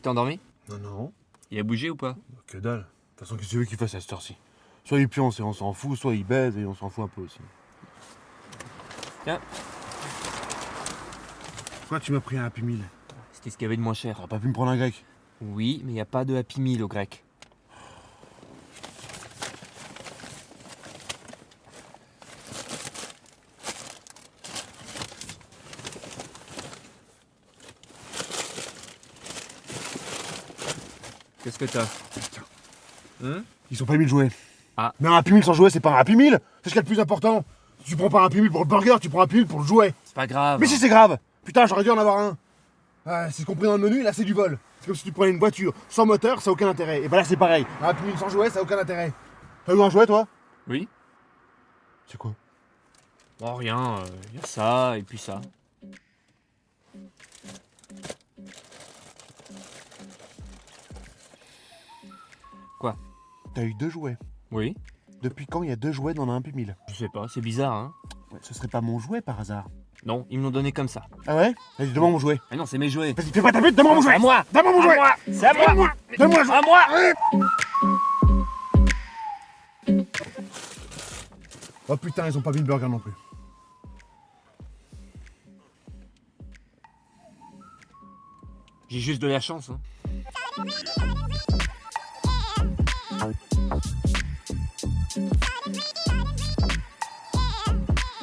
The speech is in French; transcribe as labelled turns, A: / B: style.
A: Tu t'es endormi
B: Non, non,
A: Il a bougé ou pas
B: que dalle. De toute façon, qu'est-ce que tu veux qu'il fasse à cette heure-ci? Soit il pionce et on s'en fout, soit il baise et on s'en fout un peu aussi.
A: Tiens.
B: Pourquoi tu m'as pris un Happy Meal?
A: C'était ce qu'il y avait de moins cher.
B: T'aurais pas pu me prendre un grec?
A: Oui, mais il n'y a pas de Happy Meal au grec. Qu'est-ce que t'as Hein
B: Ils ont pas mis le jouet.
A: Ah.
B: Mais un Happy Meal sans jouet, c'est pas un Happy Meal C'est ce qu'il y a de plus important Tu prends pas un Happy Meal pour le burger, tu prends un Happy Meal pour le jouet
A: C'est pas grave.
B: Mais si c'est grave Putain, j'aurais dû en avoir un Ah, C'est compris dans le menu, là c'est du vol. C'est comme si tu prenais une voiture sans moteur, ça a aucun intérêt. Et bah là c'est pareil. Un Happy Meal sans jouet, ça a aucun intérêt. T'as eu un jouet toi?
A: Oui
B: C'est quoi?
A: Oh, rien. Il y a ça et puis ça. Quoi
B: T'as eu deux jouets.
A: Oui
B: Depuis quand il y a deux jouets dans un Happy Meal
A: Je sais pas, c'est bizarre, hein
B: Ce serait pas mon jouet par hasard.
A: Non, ils me l'ont donné comme ça.
B: Ah ouais Vas-y, donne-moi mon jouet.
A: Ah non, c'est mes jouets.
B: Vas-y, fais pas ta pute, donne-moi mon
A: C'est
B: jouet
A: à moi
B: Donne-moi mon jouet
A: moi C'est à moi
B: Donne-moi
A: À moi
B: Oh putain, ils ont pas mis le burger non plus.
A: J'ai juste de la chance, hein.